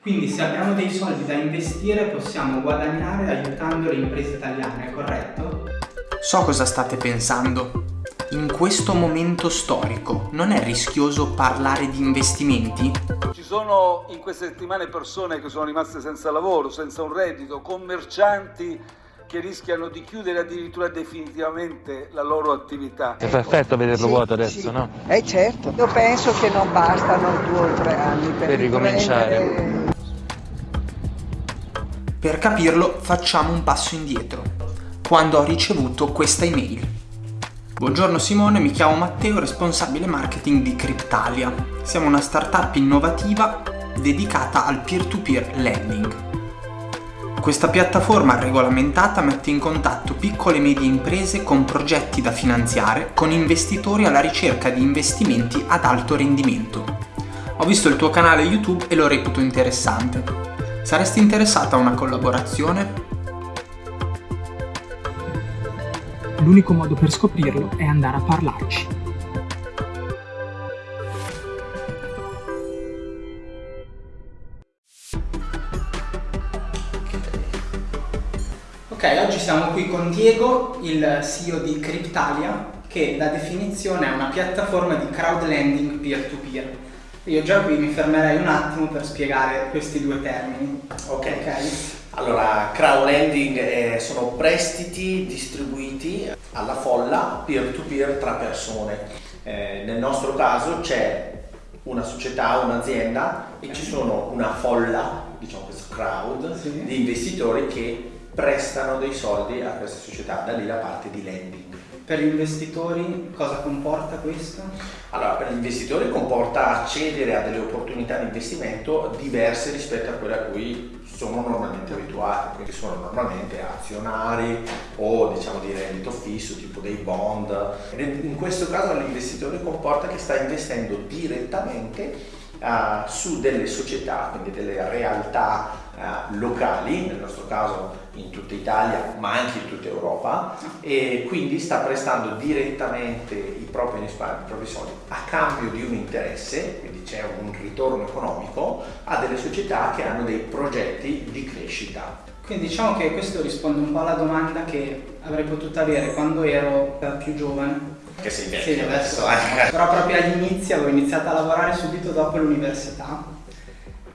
Quindi se abbiamo dei soldi da investire possiamo guadagnare aiutando le imprese italiane, corretto? So cosa state pensando. In questo momento storico non è rischioso parlare di investimenti? Ci sono in queste settimane persone che sono rimaste senza lavoro, senza un reddito, commercianti che rischiano di chiudere addirittura definitivamente la loro attività. È perfetto vederlo Sì, vuoto adesso, sì. no? Eh certo, io penso che non bastano due o tre anni per, Per ricominciare. Per capirlo facciamo un passo indietro. Quando ho ricevuto questa email. Buongiorno Simone, mi chiamo Matteo, responsabile marketing di Cryptalia. Siamo una startup innovativa dedicata al peer-to-peer lending. Questa piattaforma regolamentata mette in contatto piccole e medie imprese con progetti da finanziare con investitori alla ricerca di investimenti ad alto rendimento. Ho visto il tuo canale YouTube e lo reputo interessante. Saresti interessata a una collaborazione? L'unico modo per scoprirlo è andare a parlarci. Ok, oggi siamo qui con Diego, il CEO di Cryptalia, che da definizione è una piattaforma di crowdlending peer-to-peer. Io già qui mi fermerei un attimo per spiegare questi due termini. Ok. Ok? Allora, crowdlending eh, sono prestiti distribuiti alla folla peer-to-peer tra persone. Eh, nel nostro caso c'è una società, un'azienda e ci sono una folla, diciamo questo crowd, Sì. di investitori che prestano dei soldi a questa società, da lì la parte di lending. Per gli investitori cosa comporta questo? Allora, per gli investitori comporta accedere a delle opportunità di investimento diverse rispetto a quelle a cui sono normalmente abituati, quindi sono normalmente azionari o diciamo di reddito fisso, tipo dei bond. In questo caso l'investitore comporta che sta investendo direttamente eh, su delle società, quindi delle realtà eh, locali, nel nostro caso in tutta Italia ma anche in tutta Europa e quindi sta prestando direttamente i propri risparmi, i propri soldi a cambio di un interesse, quindi c'è un ritorno economico a delle società che hanno dei progetti di crescita. Quindi diciamo che questo risponde un po' alla domanda che avrei potuto avere quando ero più giovane. Che sei Sì, vecchio adesso, adesso, eh. però proprio agli inizi avevo iniziato a lavorare subito dopo l'università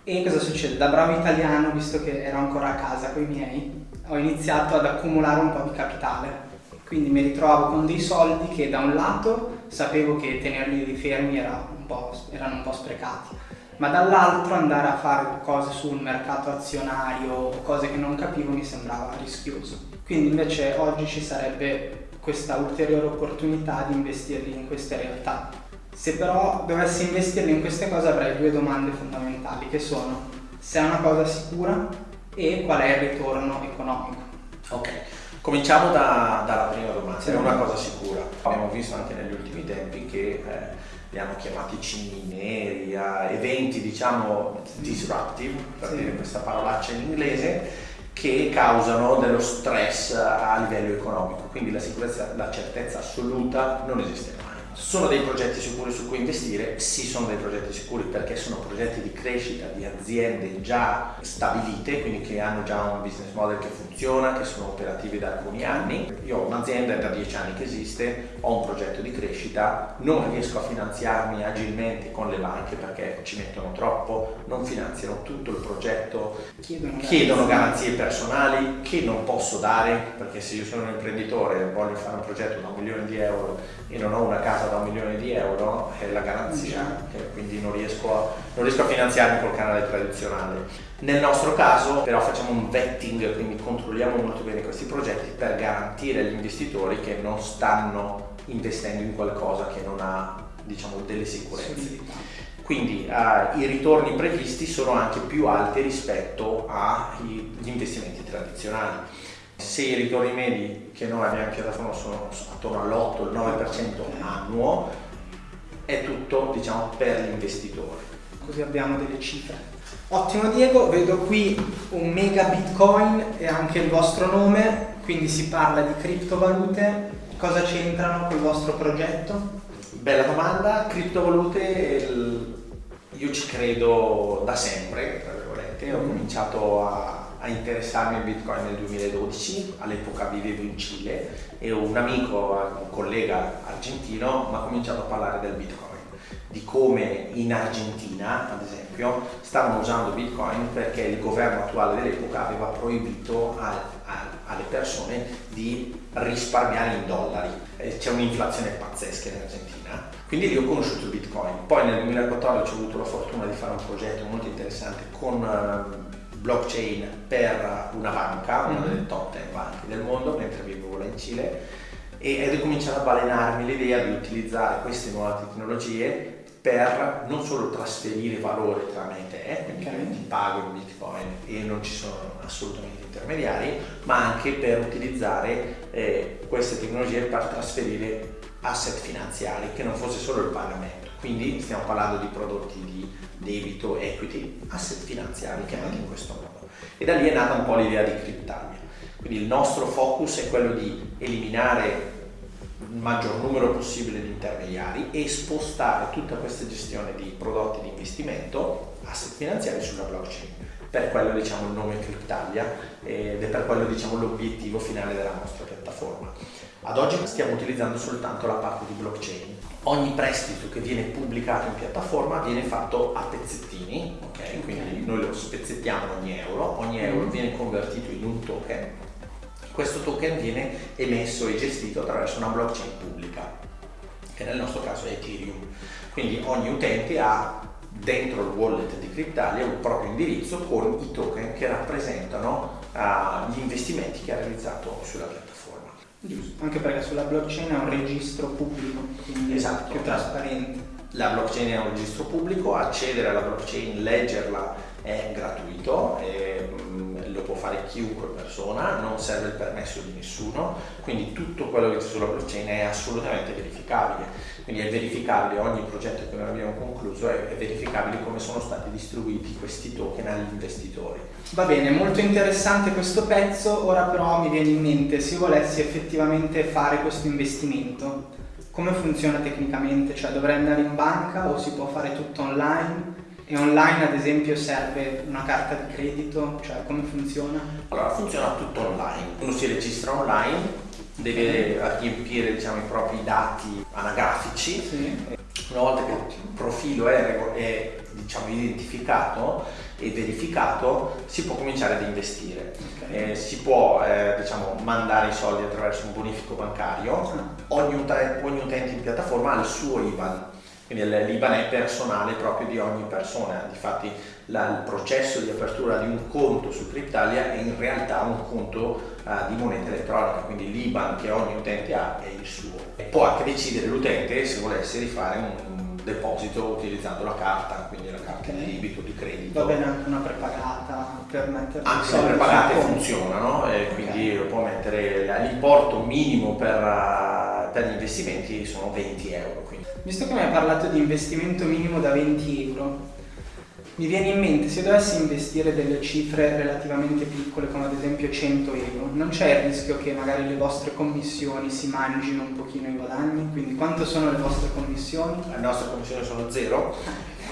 e cosa succede? Da bravo italiano, visto che ero ancora a casa con i miei, ho iniziato ad accumulare un po' di capitale. Quindi mi ritrovavo con dei soldi che da un lato sapevo che tenerli fermi era un erano un po' sprecati, ma dall'altro andare a fare cose sul mercato azionario cose che non capivo mi sembrava rischioso. Quindi invece oggi ci sarebbe questa ulteriore opportunità di investirli in queste realtà. Se però dovessi investirli in queste cose avrei due domande fondamentali che sono se è una cosa sicura e qual è il ritorno economico. Ok, cominciamo da- dalla prima domanda, Sì. è una cosa sicura. Abbiamo visto anche negli ultimi tempi che eh, li hanno chiamati cigni neri, eventi diciamo disruptive, per Sì. dire questa parolaccia in inglese, che causano dello stress a livello economico, quindi la sicurezza, la certezza assoluta non esiste mai. Sono dei progetti sicuri su cui investire? Sì, sono dei progetti sicuri perché sono progetti di crescita di aziende già stabilite, quindi che hanno già un business model che funziona, che sono operativi da alcuni anni. Io ho un'azienda, da dieci anni che esiste, ho un progetto di crescita, non riesco a finanziarmi agilmente con le banche perché ci mettono troppo, non finanziano tutto il progetto, Chiedono, chiedono garanzie personali che non posso dare perché se io sono un imprenditore e voglio fare un progetto da un milione di euro e non ho una casa da un milione di euro è la garanzia quindi non riesco, a, non riesco a finanziarmi col canale tradizionale. Nel nostro caso però facciamo un vetting, quindi controlliamo molto bene questi progetti per garantire agli investitori che non stanno investendo in qualcosa che non ha diciamo delle sicurezze. Quindi eh, i ritorni previsti sono anche più alti rispetto agli investimenti tradizionali. Se i ritorni medi che noi abbiamo in piattaforma sono attorno all'8, il 9% annuo, è tutto diciamo per l'investitore. Così abbiamo delle cifre. Ottimo Diego, vedo qui un mega bitcoin e anche il vostro nome, quindi si parla di criptovalute. Cosa c'entrano col vostro progetto? Bella domanda, criptovalute io ci credo da sempre, tra virgolette, ho Mm. cominciato a, a interessarmi al Bitcoin nel 2012, all'epoca vivevo in Cile e un amico, un collega argentino mi ha cominciato a parlare del Bitcoin, di come in Argentina, ad esempio, stavano usando Bitcoin perché il governo attuale dell'epoca aveva proibito a- a- alle persone di risparmiare in dollari. C'è un'inflazione pazzesca in Argentina. Quindi lì ho conosciuto Bitcoin. Poi nel 2014 ho avuto la fortuna di fare un progetto molto interessante con eh, blockchain per una banca, una Mhm. delle top 10 banche del mondo, mentre vivevo là in Cile e- è cominciato a balenarmi l'idea di utilizzare queste nuove tecnologie per non solo trasferire valore tramite te, quindi Ok. ti pago in bitcoin e non ci sono assolutamente intermediari, ma anche per utilizzare eh, queste tecnologie per trasferire asset finanziari che non fosse solo il pagamento. Quindi stiamo parlando di prodotti di debito, equity, asset finanziari chiamati in questo modo. E da lì è nata un po' l'idea di Cryptalia. Quindi il nostro focus è quello di eliminare il maggior numero possibile di intermediari e spostare tutta questa gestione di prodotti di investimento, asset finanziari sulla blockchain. Per quello diciamo il nome Cryptalia ed è per quello diciamo l'obiettivo finale della nostra piattaforma. Ad oggi stiamo utilizzando soltanto la parte di blockchain. Ogni prestito che viene pubblicato in piattaforma viene fatto a pezzettini, ok? Quindi noi lo spezzettiamo ogni euro, ogni euro viene convertito in un token questo token viene emesso e gestito attraverso una blockchain pubblica, che nel nostro caso è Ethereum. Quindi ogni utente ha dentro il wallet di Cryptalia un proprio indirizzo con i token che rappresentano ah, gli investimenti che ha realizzato sulla piattaforma. Giusto, anche perché sulla blockchain è un registro pubblico, quindi Esatto. più trasparente. La blockchain è un registro pubblico, accedere alla blockchain, leggerla è gratuito, mm, lo può fare chiunque persona, non serve il permesso di nessuno, quindi tutto quello che c'è sulla blockchain è assolutamente verificabile. Quindi è verificabile ogni progetto che noi abbiamo concluso, è, è verificabile come sono stati distribuiti questi token agli investitori. Va bene, molto interessante questo pezzo, ora però mi viene in mente se volessi effettivamente fare questo investimento, come funziona tecnicamente? Cioè dovrei andare in banca o si può fare tutto online? E online ad esempio serve una carta di credito? Cioè come funziona? Allora funziona tutto online, uno si registra online, deve riempire diciamo, i propri dati anagrafici, Sì. una volta che il profilo è, è, diciamo, identificato e verificato si può cominciare ad investire. Ok. Eh, si può eh, diciamo, mandare i soldi attraverso un bonifico bancario, Ah. ogni, ogni utente in piattaforma ha il suo IBAN, quindi l'IBAN è personale proprio di ogni persona, difatti la- il processo di apertura di un conto su Cryptalia è in realtà un conto eh, di moneta elettronica, quindi l'IBAN che ogni utente ha è il suo. E può anche decidere l'utente se volesse rifare un, un deposito utilizzando la carta, quindi la carta Ok. di debito, di credito. Va bene anche una prepagata per mettere Anche le prepagate funzionano e quindi può mettere l'importo minimo per, eh, per gli investimenti sono 20 euro. Quindi. Visto che mi hai parlato di investimento minimo da 20 euro, mi viene in mente se dovessi investire delle cifre relativamente piccole, come ad esempio 100 euro, non c'è il rischio che magari le vostre commissioni si mangino un pochino i guadagni? Quindi quanto sono le vostre commissioni? Le nostre commissioni sono zero,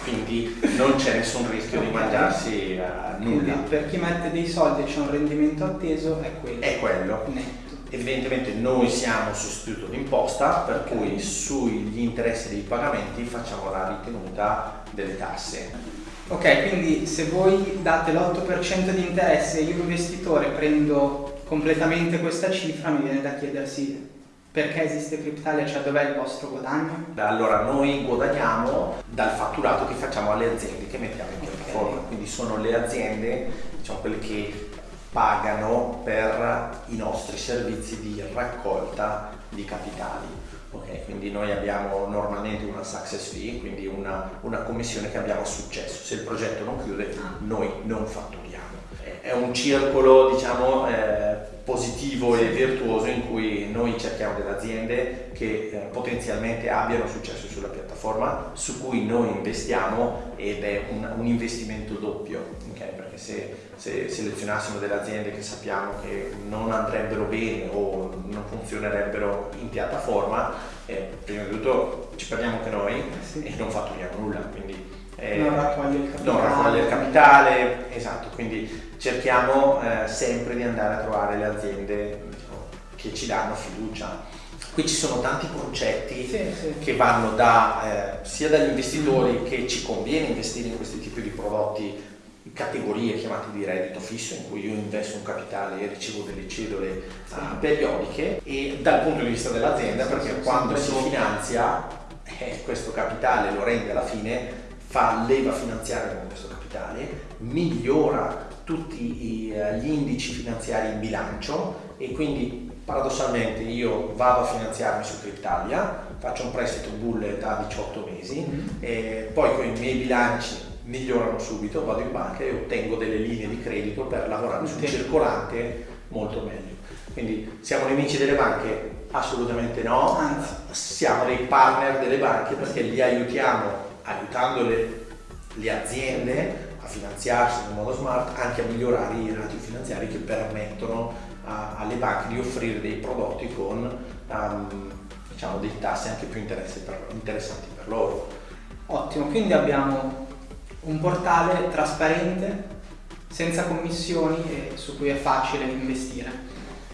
quindi non c'è nessun rischio di mangiarsi Quindi nulla. per chi mette dei soldi e c'è un rendimento atteso è quello. È quello. Netto. Evidentemente noi siamo sostituto d'imposta, per cui sugli interessi dei pagamenti facciamo la ritenuta delle tasse. Ok, quindi se voi date l'8% di interesse e io investitore prendo completamente questa cifra, mi viene da chiedersi perché esiste Cryptalia, cioè dov'è il vostro guadagno? Allora noi guadagniamo dal fatturato che facciamo alle aziende che mettiamo in piattaforma, Ok. quindi sono le aziende, diciamo quelle che pagano per i nostri servizi di raccolta di capitali. Ok, quindi noi abbiamo normalmente una success fee, quindi una, una commissione che abbiamo a successo. Se il progetto non chiude, noi non fatturiamo. È- È un circolo, diciamo, eh, positivo e virtuoso in cui noi cerchiamo delle aziende che eh, potenzialmente abbiano successo sulla piattaforma, su cui noi investiamo ed è un, un investimento doppio, ok? perché se, se selezionassimo delle aziende che sappiamo che non andrebbero bene o non funzionerebbero in piattaforma, eh, prima di tutto ci perdiamo anche noi Sì. e non fatturiamo nulla, quindi eh, non raccoglie il capitale. Non raccoglie il capitale, esatto, quindi cerchiamo eh, sempre di andare a trovare le aziende diciamo, che ci danno fiducia. Qui ci sono tanti concetti sì, sì. che vanno da, eh, sia dagli investitori mm. che ci conviene investire in questi tipi di prodotti categorie chiamate di reddito fisso in cui io investo un capitale e ricevo delle cedole sì. uh, periodiche e dal punto di vista dell'azienda perché quando si finanzia eh, questo capitale lo rende alla fine fa leva finanziaria con questo capitale migliora tutti uh, gli indici finanziari in bilancio e quindi paradossalmente io vado a finanziarmi su Cryptalia faccio un prestito bullet a 18 mesi mm-hmm. e poi con i miei bilanci migliorano subito, vado in banca e ottengo delle linee di credito per lavorare sul circolante molto meglio. Quindi siamo nemici delle banche? Assolutamente no, anzi siamo dei partner delle banche perché li aiutiamo, aiutando le, le aziende a finanziarsi in modo smart, anche a migliorare i ratio finanziari che permettono a, alle banche di offrire dei prodotti con um, diciamo, dei tassi anche più per, interessanti per loro. Ottimo, quindi abbiamo un portale trasparente, senza commissioni e su cui è facile investire.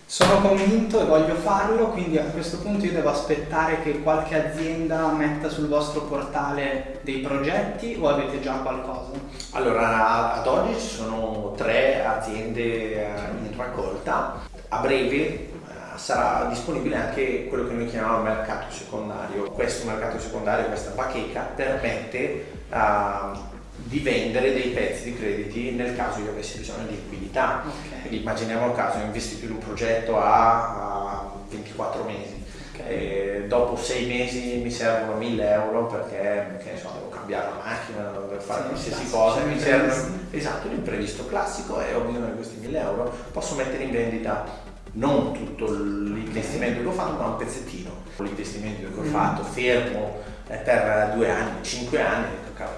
Sono convinto e voglio farlo, quindi a questo punto io devo aspettare che qualche azienda metta sul vostro portale dei progetti o avete già qualcosa? Allora, ad oggi ci sono tre aziende eh, in raccolta. A breve eh, sarà disponibile anche quello che noi chiamiamo mercato secondario. Questo mercato secondario, questa bacheca, permette uh, di vendere dei pezzi di crediti nel caso io avessi bisogno di liquidità. Okay. Quindi immaginiamo il caso, ho investito in un progetto a, a 24 mesi, okay. dopo 6 mesi mi servono 1000 euro perché so, devo cambiare la macchina, devo fare sì, qualsiasi cosa, mi servono, esatto, l'imprevisto classico e ho bisogno di questi 1000 euro, posso mettere in vendita non tutto l'investimento che ho fatto ma un pezzettino, l'investimento che ho mm. fatto fermo eh, per due anni, cinque anni,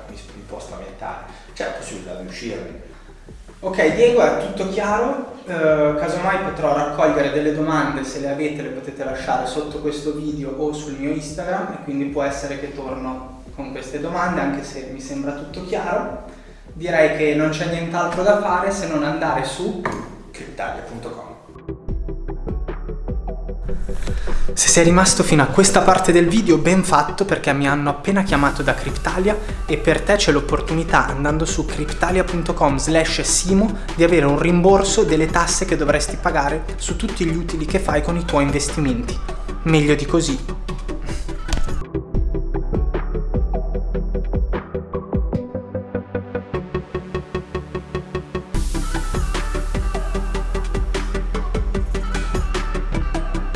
mi, mi può spaventare, c'è la possibilità di uscirne. Ok Diego è tutto chiaro, eh, casomai potrò raccogliere delle domande, se le avete le potete lasciare sotto questo video o sul mio Instagram e quindi può essere che torno con queste domande anche se mi sembra tutto chiaro. Direi che non c'è nient'altro da fare se non andare su cryptalia.com Se sei rimasto fino a questa parte del video ben fatto perché mi hanno appena chiamato da Cryptalia e per te c'è l'opportunità andando su cryptalia.com slash simo di avere un rimborso delle tasse che dovresti pagare su tutti gli utili che fai con i tuoi investimenti. Meglio di così